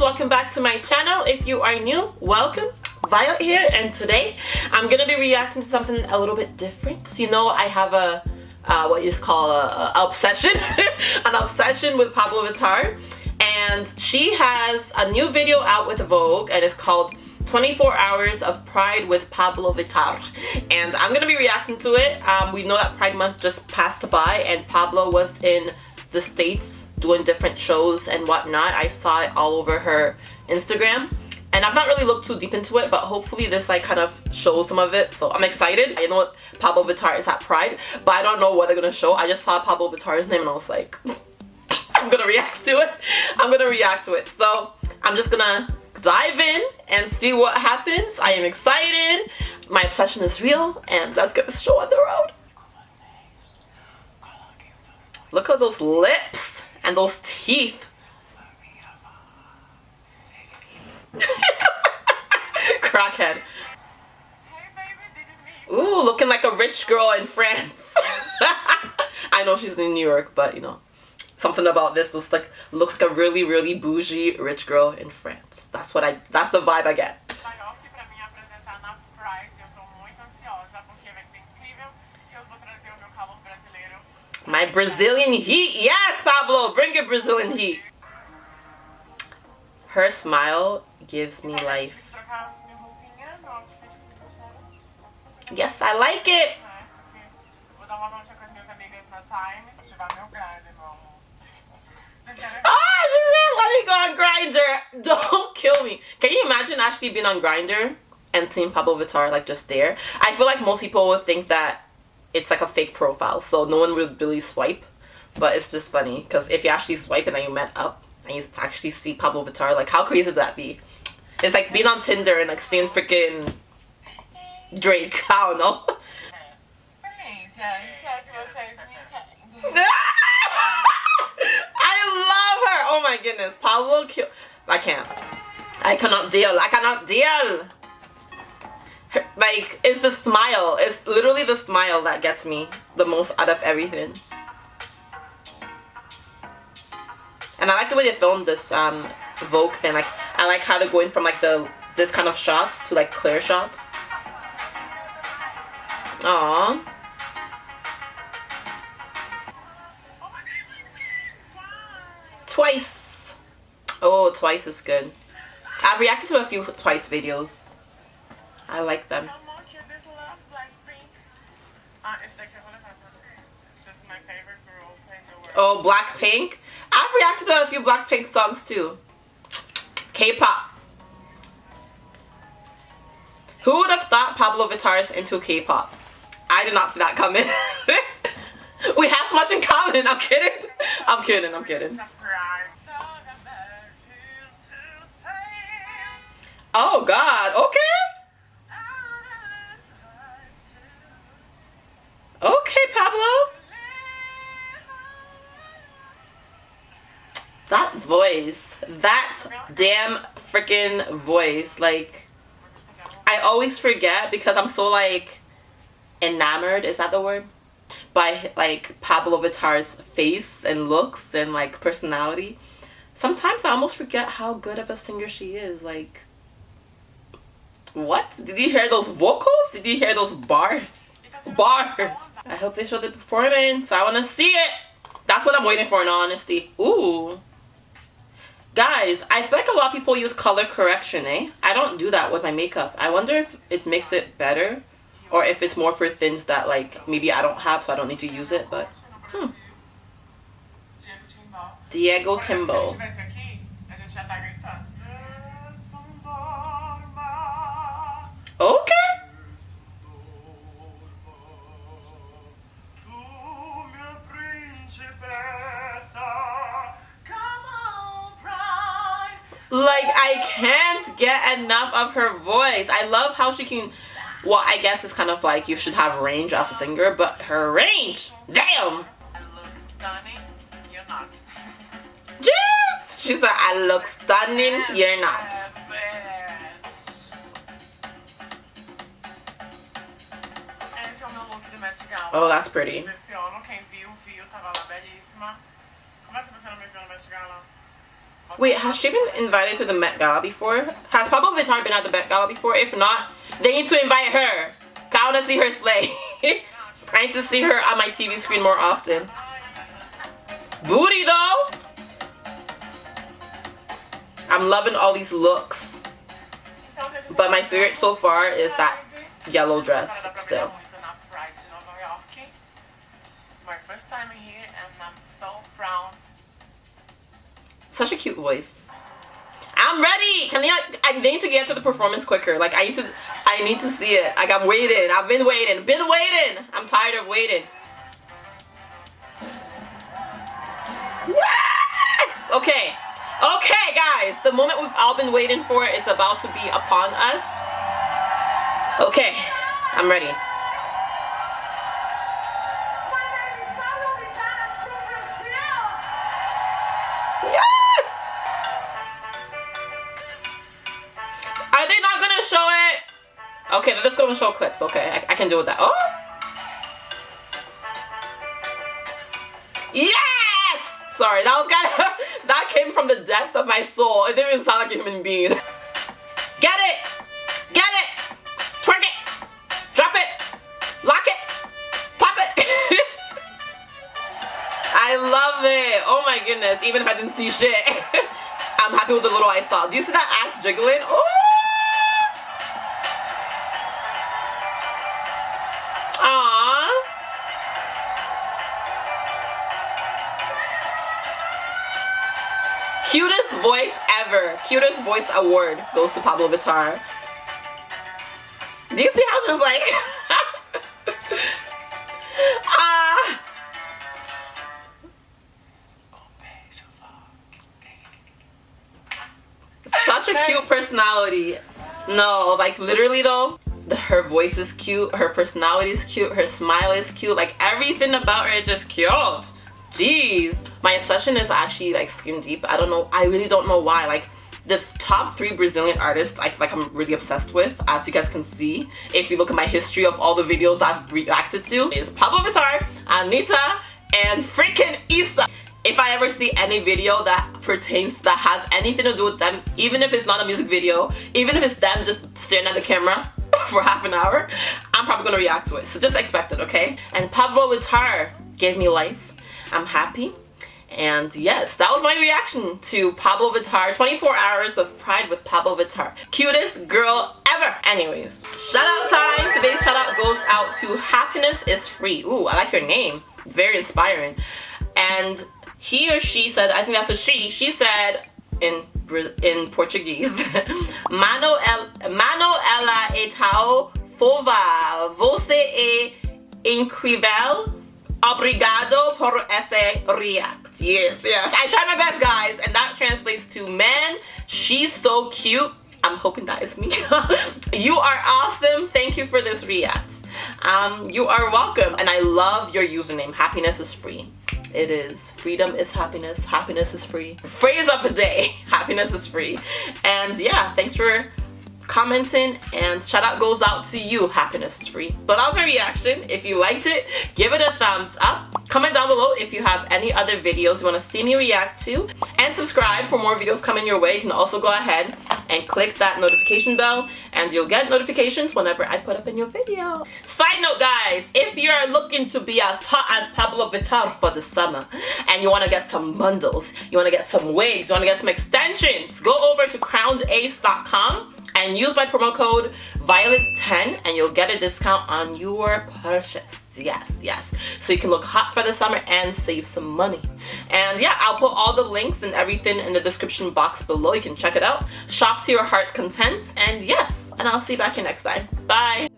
welcome back to my channel. If you are new welcome. Violet here and today I'm gonna be reacting to something a little bit different. You know I have a uh, what you call a, a obsession an obsession with Pabllo Vittar and she has a new video out with Vogue and it's called 24 hours of pride with Pabllo Vittar. And I'm gonna be reacting to it. Um, we know that pride month just passed by and Pabllo was in the states doing different shows and whatnot I saw it all over her Instagram. And I've not really looked too deep into it but hopefully this like kind of shows some of it. So I'm excited. I know Pabllo Vittar is at Pride but I don't know what they're gonna show. I just saw Pabllo Vittar's name and I was like I'm gonna react to it. I'm gonna react to it. So I'm just gonna dive in and see what happens. I am excited. My obsession is real and let's get this show on the road. Look at those lips and those teeth. Crackhead. Ooh, looking like a rich girl in France. I know she's in New York, but you know something about this looks like looks like a really really bougie rich girl in France. That's what I that's the vibe I get. My Brazilian heat. Yes, Pabllo, bring your Brazilian heat. Her smile gives me life. Yes, I like it. Ah, she said, let me go on Grindr. Don't kill me. Can you imagine actually being on Grindr and seeing Pabllo Vittar like just there? I feel like most people would think that it's like a fake profile, so no one would really swipe. But it's just funny because if you actually swipe and then you met up and you actually see Pabllo Vittar, like how crazy would that be? It's like being on Tinder and like seeing freaking Drake. I don't know. I love her oh my goodness. Pabllo. I can't. I cannot deal. I cannot deal. Like, it's the smile. It's literally the smile that gets me the most out of everything. And I like the way they filmed this um, Vogue thing. Like, I like how they're going from like the this kind of shots to like clear shots. Aww. Twice. Oh, Twice is good. I've reacted to a few Twice videos. I like them. Oh, Blackpink. I've reacted to a few Blackpink songs too. K-pop. Who would have thought Pabllo Vittar is into K-pop? I did not see that coming. we have so much in common. I'm kidding. I'm kidding. I'm kidding. Oh God, okay. Okay, voice, that damn freaking voice, like, I always forget because I'm so like enamored, is that the word? By like Pabllo Vittar's face and looks and like personality. Sometimes I almost forget how good of a singer she is, like what? Did you hear those vocals? Did you hear those bars? Bars. I hope they show the performance. I want to see it. That's what I'm waiting for in honesty. Ooh. Guys, I feel like a lot of people use color correction, eh? I don't do that with my makeup. I wonder if it makes it better or if it's more for things that like maybe I don't have so I don't need to use it, but hmm. Diego Timbo. Can't get enough of her voice. I love how she can... Well, I guess it's kind of like you should have range as a singer, but her range! Damn! Jeez! She said, I look stunning, you're not. Oh, that's pretty. Desse ano, quem? Wait, has she been invited to the Met Gala before? Has Pabllo Vittar been at the Met Gala before? If not, they need to invite her. I want to see her slay. I need to see her on my TV screen more often. Booty though! I'm loving all these looks. But my favorite so far is that yellow dress still. My first time here and I'm so proud. Such a cute voice. I'm ready. Can I? I need to get to the performance quicker. Like I need to. I need to see it. Like I'm waiting. I've been waiting. Been waiting. I'm tired of waiting. Yes. Okay. Okay, guys. The moment we've all been waiting for is about to be upon us. Okay. I'm ready. Okay, let's go and show clips. Okay, I, I can do with that. Oh! Yes! Sorry, that was kind of, that came from the depth of my soul. It didn't even sound like a human being. Get it! Get it! Twerk it! Drop it! Lock it! Pop it! I love it! Oh my goodness, even if I didn't see shit. I'm happy with the little I saw. Do you see that ass jiggling? Oh! Cutest voice ever. Cutest voice award goes to Pabllo Vittar. Do you see how she's like... ah. Such a cute personality. No, like literally though, her voice is cute, her personality is cute, her smile is cute, like everything about her is just cute. Jeez. My obsession is actually like skin deep. I don't know. I really don't know why. Like the top three Brazilian artists I feel like I'm really obsessed with, as you guys can see, if you look at my history of all the videos I've reacted to, is Pabllo Vittar, Anitta, and freaking IZA. If I ever see any video that pertains that has anything to do with them, even if it's not a music video, even if it's them just staring at the camera for half an hour, I'm probably gonna react to it. So just expect it, okay? And Pabllo Vittar gave me life I'm happy. And yes, that was my reaction to Pabllo Vittar. 24 hours of pride with Pabllo Vittar. Cutest girl ever. Anyways, shout out time. Today's shout out goes out to Happiness is Free. Ooh, I like your name. Very inspiring. And he or she said, I think that's a she, she said in in Portuguese, Mano, Mano ela e tal fova, você é incrível Obrigado por ese react. Yes, yes. I tried my best, guys. And that translates to, man, she's so cute. I'm hoping that is me. you are awesome. Thank you for this react. Um, you are welcome. And I love your username. Happiness is free. It is. Freedom is happiness. Happiness is free. Phrase of the day. Happiness is free. And yeah, thanks for commenting and shout out goes out to you happiness is free. But that was my reaction if you liked it give it a thumbs up. Comment down below if you have any other videos you want to see me react to. And subscribe for more videos coming your way. You can also go ahead and click that notification bell and you'll get notifications whenever I put up a new video. Side note guys if you're looking to be as hot as Pabllo Vittar for the summer and you want to get some bundles you want to get some wigs you want to get some extensions go over to crownace.com and use my promo code violet10 and you'll get a discount on your purchase. Yes yes. So you can look hot for the summer and save some money. And yeah i'll put all the links and everything in the description box below. You can check it out. Shop to your heart's content. And yes and i'll see you back here next time. Bye